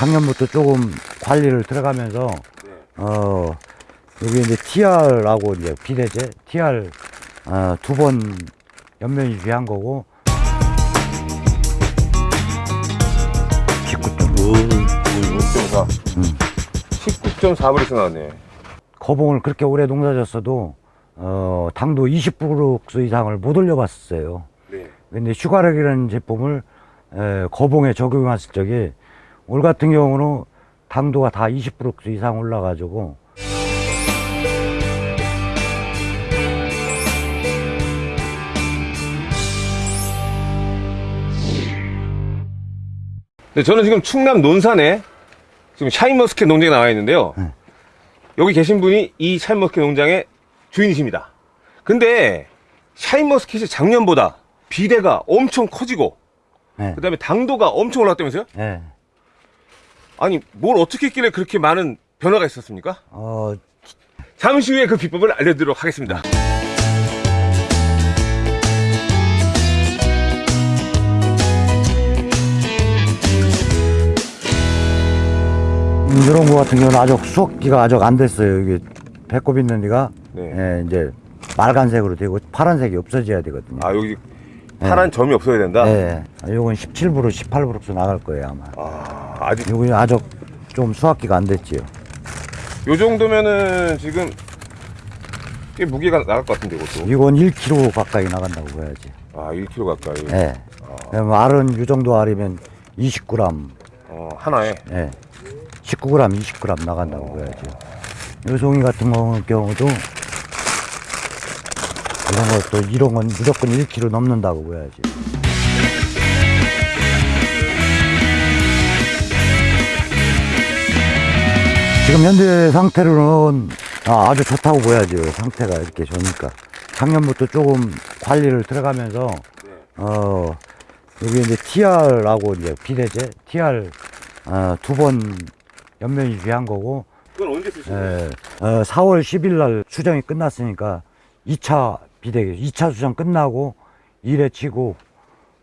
작년부터 조금 관리를 들어가면서 네. 어 여기 이제 TR하고 이제 비대제 TR 어, 두번 연면이 귀한 거고 19점 6.4. 음. 19.4브릭스 나왔네. 거봉을 그렇게 오래 농사졌어도 어 당도 20브룩스 이상을 못 올려봤어요. 네. 근데 슈가렉이라는 제품을 에, 거봉에 적용했을 적에 올 같은 경우는 당도가 다 20브릭스 이상 올라가지고 네, 저는 지금 충남 논산에 지금 샤인머스켓 농장에 나와 있는데요. 네. 여기 계신 분이 이 샤인머스켓 농장의 주인이십니다. 근데 샤인머스켓이 작년보다 비대가 엄청 커지고 예, 그다음에 당도가 엄청 올랐다면서요? 예. 아니 뭘 어떻게 했길래 그렇게 많은 변화가 있었습니까? 어, 잠시 후에 그 비법을 알려드리도록 하겠습니다. 음, 이런 거 같은 경우는 아직 수확기가 아직 안 됐어요. 이게 배꼽 있는 데가 네. 예, 이제 빨간색으로 되고 파란색이 없어져야 되거든요. 아 여기 파란 점이 없어야 된다. 예, 요건 17브룩, 18브룩스 나갈 거예요 아마. 아 아직 요건 아직 좀 수확기가 안 됐지요. 요 정도면은 지금 꽤 무게가 나갈 것 같은데 이것도. 이건 1kg 가까이 나간다고 봐야지. 아 1kg 가까이. 예. 그럼 알은 이 정도 알이면 20g, 어 하나에. 예. 19g, 20g 나간다고 봐야지. 요 송이 같은 경우- 경우도 이런 것도 이런 건 무조건 1kg 넘는다고 봐야지. 지금 현재 상태로는 아, 주 좋다고 보야죠. 상태가 이렇게 좋으니까. 작년부터 조금 관리를 들어가면서 네. 어 여기 이제 TR하고 이제 비대제 TR 어, 두번 연면이 귀한 거고 그건 언제 쓰시는 거예요? 에, 어, 4월 10일 날 수정이 끝났으니까 2차 비대 2차 수정 끝나고 1회 치고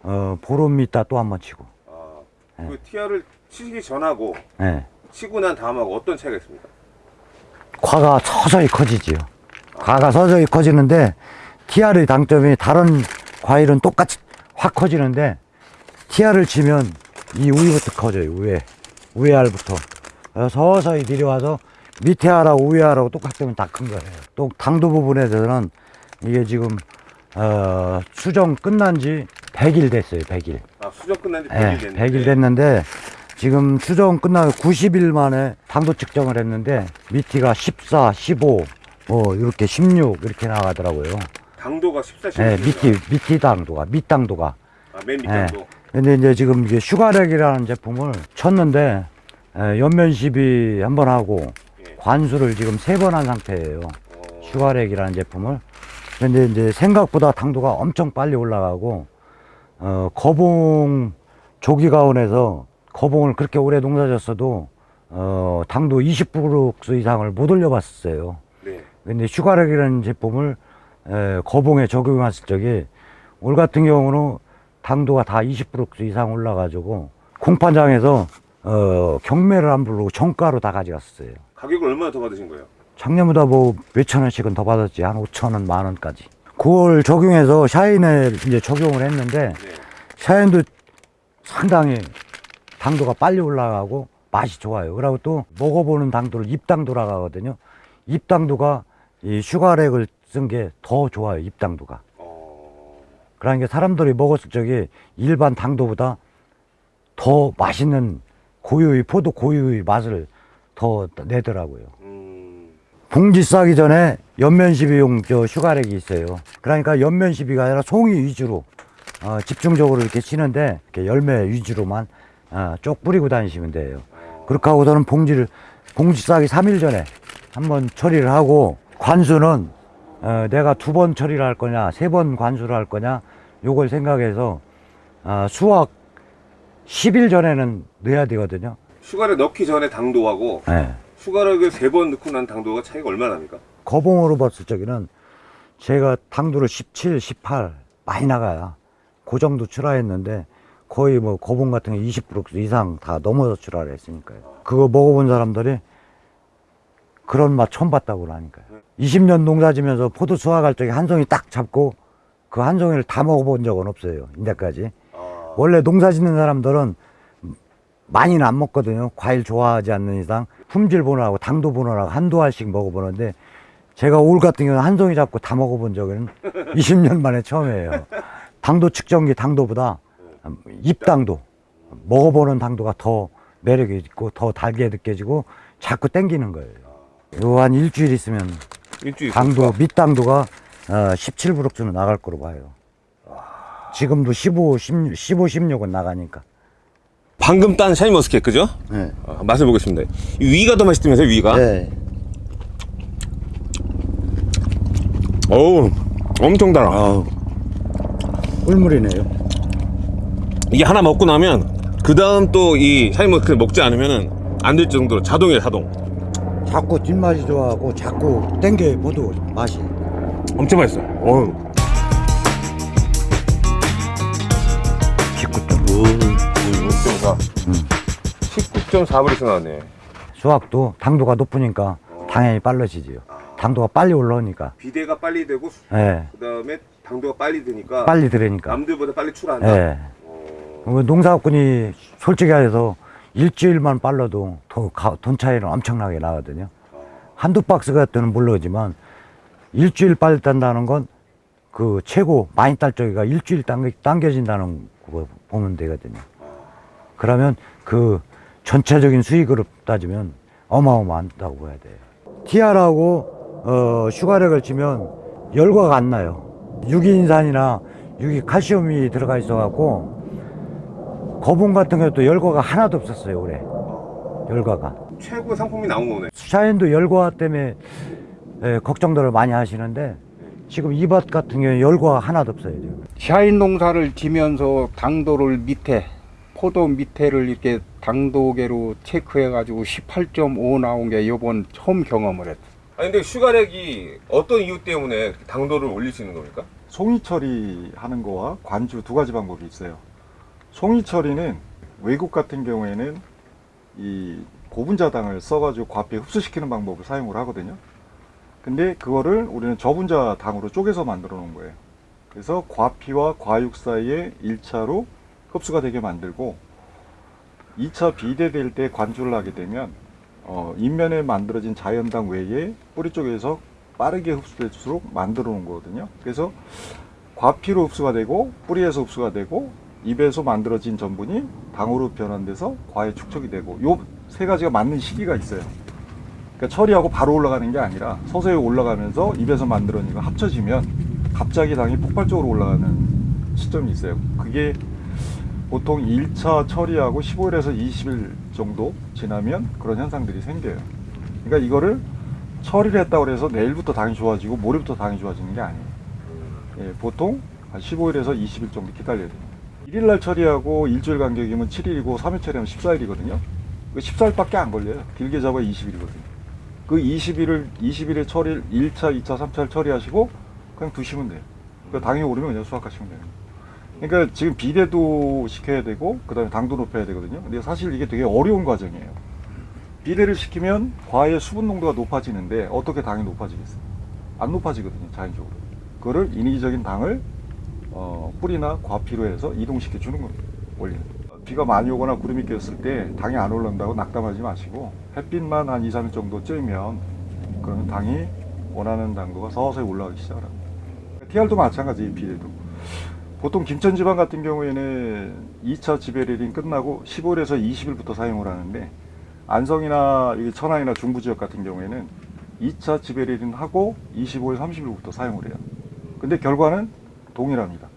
어, 보름 있다 또 한 번 치고 아, 네. 그 티아를 치기 전하고 예. 치고 난 다음하고 어떤 차이가 있습니까? 과가 서서히 커지지요. 과가 서서히 커지는데 TR의 장점이 다른 과일은 똑같이 확 커지는데 TR을 치면 이 위부터 커져요. 위에 위에 알부터 어, 서서히 내려와서 밑에 알하고 위에 알하고 똑같으면 다 큰 거예요. 또 당도 부분에 대해서는 이게 지금 어, 수정 끝난 지 100일 됐어요. 100일. 아 수정 끝난 지 100일 예, 됐는데 100일 됐는데 지금 수정 끝나고 90일 만에 당도 측정을 했는데 밑이가 14, 15, 뭐 이렇게 16 이렇게 나가더라고요. 당도가 14, 15. 예, 밑이 밑이 당도가 밑당도가. 아, 맨 예. 밑당도. 근데 이제 지금 이게 슈가렉이라는 제품을 쳤는데 에, 연면 시비 한 번 하고 예. 관수를 지금 세 번 한 상태예요. 어, 슈가렉이라는 제품을. 근데 이제 생각보다 당도가 엄청 빨리 올라가고, 어, 거봉 조기가온에서 거봉을 그렇게 오래 농사졌어도, 어, 당도 20브릭스 이상을 못 올려봤어요. 네. 근데 슈가렉이라는 제품을 에, 거봉에 적용했을 적에 올 같은 경우는 당도가 다 20브릭스 이상 올라가지고 공판장에서 어, 경매를 안 부르고 정가로 다 가져갔어요. 가격을 얼마나 더 받으신 거예요? 작년보다 뭐 몇천 원씩은 더 받았지 한 5천 원, 만 원까지. 그걸 적용해서 샤인에 이제 적용을 했는데 네. 샤인도 상당히 당도가 빨리 올라가고 맛이 좋아요. 그리고 또 먹어보는 당도를 입당도라고 하거든요. 입당도가 이 슈가렉을 쓴 게 더 좋아요. 입당도가. 어, 그러니까 사람들이 먹었을 적에 일반 당도보다 더 맛있는 고유의 포도 고유의 맛을 더 내더라고요. 음, 봉지 싸기 전에 연면시비용 저 슈가렉이 있어요. 그러니까 연면시비가 아니라 송이 위주로 어, 집중적으로 이렇게 치는데 이렇게 열매 위주로만 어, 쪽 뿌리고 다니시면 돼요. 그렇게 하고서는 봉지를 봉지 싸기 3일 전에 한번 처리를 하고 관수는 어, 내가 두 번 처리를 할 거냐 세 번 관수를 할 거냐 요걸 생각해서 어, 수확 10일 전에는 넣어야 되거든요. 슈가를 넣기 전에 당도하고 예. 슈가를 세번 넣고 난 당도가 차이가 얼마나 납니까? 거봉으로 봤을 적에는 제가 당도를 17, 18 많이 나가야 그 정도 출하했는데 거의 뭐 거봉 같은 게 20% 이상 다 넘어서 출하라 했으니까요. 그거 먹어본 사람들이 그런 맛 처음 봤다고 그러니까요. 20년 농사 지면서 포도 수확할 적에 한 송이 딱 잡고 그 한 송이를 다 먹어본 적은 없어요. 인데까지. 원래 농사 짓는 사람들은 많이는 안 먹거든요. 과일 좋아하지 않는 이상 품질 보느라고 당도 보느라고 한두 알씩 먹어보는데 제가 올 같은 경우는 한 송이 잡고 다 먹어본 적은 20년 만에 처음이에요. 당도 측정기 당도보다 입당도 먹어보는 당도가 더 매력이 있고 더 달게 느껴지고 자꾸 땡기는 거예요. 요 한 일주일 있으면 일주일 당도 밑당도가 어, 17브룩스는 나갈 거로 봐요. 지금도 15, 16, 15, 16은 나가니까. 방금 딴 샤인 머스켓 그죠? 네. 어, 맛을 보겠습니다. 이 위가 더 맛있다면서요 위가? 네. 어우 엄청 달아. 아우. 꿀물이네요. 이게 하나 먹고 나면 그 다음 또 이 샤인 머스켓 먹지 않으면은 안 될 정도로 자동이에요 자동. 자꾸 뒷맛이 좋아하고 자꾸 땡겨 보도 맛이. 엄청 맛있어요. 어우. 19점. 19.4. 19.4브릭스 나왔네. 수확도 당도가 높으니까 당연히 빨라지지요. 당도가 빨리 올라오니까. 비대가 빨리 되고 예. 그다음에 당도가 빨리 되니까 빨리 들으니까. 남들보다 빨리 출하한다. 예. 어, 농사꾼이 솔직히 해서 일주일만 빨라도 더 가- 돈 차이는 엄청나게 나거든요. 한두 박스 같은 모르지만 일주일 빨리 딴다는 건 그 최고 많이 딸 적이가 일주일 당겨, 당겨진다는 거 보면 되거든요. 그러면 그 전체적인 수익으로 따지면 어마어마하다고 봐야 돼요. TR하고 어, 슈가렉을 치면 열과가 안 나요. 유기인산이나 유기 칼슘이 들어가 있어 갖고 거봉 같은 것도 열과가 하나도 없었어요 올해 열과가 최고 상품이 나온 거네. 샤인도 열과 때문에 예, 걱정들을 많이 하시는데 지금 이 밭 같은 경우에 열과 하나도 없어요 지금 샤인 농사를 지면서 당도를 밑에 포도 밑에를 이렇게 당도계로 체크해 가지고 18.5 나온 게 이번 처음 경험을 했어. 아니 근데 슈가렉이 어떤 이유 때문에 당도를 올릴 수 있는 겁니까? 송이 처리하는 거와 관주 두 가지 방법이 있어요. 송이 처리는 외국 같은 경우에는 이 고분자당을 써가지고 과피에 흡수시키는 방법을 사용을 하거든요. 근데 그거를 우리는 저분자 당으로 쪼개서 만들어 놓은 거예요. 그래서 과피와 과육 사이에 1차로 흡수가 되게 만들고 2차 비대될 때 관주를 하게 되면 어, 인면에 만들어진 자연당 외에 뿌리 쪽에서 빠르게 흡수될수록 만들어 놓은 거거든요. 그래서 과피로 흡수가 되고 뿌리에서 흡수가 되고 입에서 만들어진 전분이 당으로 변환돼서 과에 축적이 되고 요 세 가지가 맞는 시기가 있어요. 그러니까 처리하고 바로 올라가는 게 아니라 서서히 올라가면서 입에서 만들어진 거 합쳐지면 갑자기 당이 폭발적으로 올라가는 시점이 있어요. 그게 보통 1차 처리하고 15일에서 20일 정도 지나면 그런 현상들이 생겨요. 그러니까 이거를 처리를 했다고 해서 내일부터 당이 좋아지고 모레부터 당이 좋아지는 게 아니에요. 예, 보통 한 15일에서 20일 정도 기다려야 돼요. 1일날 처리하고 일주일 간격이면 7일이고 3일 처리하면 14일이거든요. 그 14일밖에 안 걸려요. 길게 잡아 20일이거든요. 그 20일을 20일에 처리 1차, 2차, 3차를 처리하시고 그냥 두시면 돼요. 그 당이 오르면 그냥 수확하시면 돼요. 그러니까 지금 비대도 시켜야 되고 그 다음에 당도 높여야 되거든요. 근데 사실 이게 되게 어려운 과정이에요. 비대를 시키면 과의 수분 농도가 높아지는데 어떻게 당이 높아지겠어요? 안 높아지거든요, 자연적으로. 그거를 인위적인 당을 어, 뿌리나 과피로 해서 이동시켜 주는 겁니다. 원리는. 비가 많이 오거나 구름이 꼈을 때 당이 안 올라온다고 낙담하지 마시고 햇빛만 한 2, 3일 정도 쬐면 그러면 당이 원하는 당도가 서서히 올라가기 시작합니다. TR도 마찬가지, 비대도. 보통 김천 지방 같은 경우에는 2차 지배레딩 끝나고 15일에서 20일부터 사용을 하는데 안성이나 천안이나 중부 지역 같은 경우에는 2차 지배레딩 하고 25일, 30일부터 사용을 해요. 근데 결과는 동일합니다.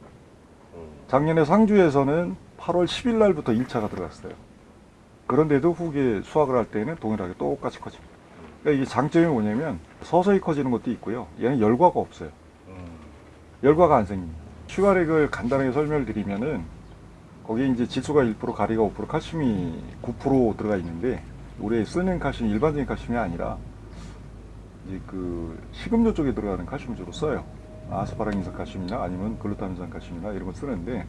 작년에 상주에서는 8월 10일 날부터 1차가 들어갔어요. 그런데도 후기에 수확을 할 때는 동일하게 똑같이 커집니다. 그러니까 이게 장점이 뭐냐면 서서히 커지는 것도 있고요. 얘는 열과가 없어요. 열과가 안 생깁니다. 슈가렉을 간단하게 설명을 드리면은 거기에 이제 질소가 1%, 가리가 5%, 칼슘이 9% 들어가 있는데 우리 쓰는 칼슘 일반적인 칼슘이 아니라 이제 그 식음료 쪽에 들어가는 칼슘을 주로 써요. 아스파라긴산 칼슘이나 아니면 글루타민산 칼슘이나 이런 걸 쓰는데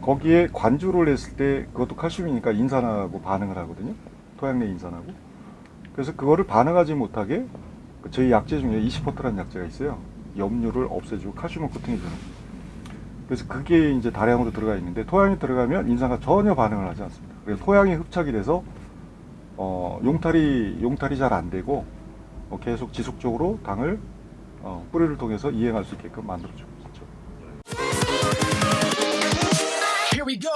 거기에 관주를 했을 때 그것도 칼슘이니까 인산하고 반응을 하거든요. 토양 내 인산하고. 그래서 그거를 반응하지 못하게 그 저희 약재 중에 이시포트라는 약재가 있어요. 염류를 없애주고 칼슘을 보충해주는. 그래서 그게 이제 다량으로 들어가 있는데 토양에 들어가면 인산과 전혀 반응을 하지 않습니다. 그래서 토양이 흡착이 돼서 어, 용탈이 용탈이 잘 안 되고 어, 계속 지속적으로 당을 어, 뿌리를 통해서 이행할 수 있게끔 만들어주고 있죠. Here we go.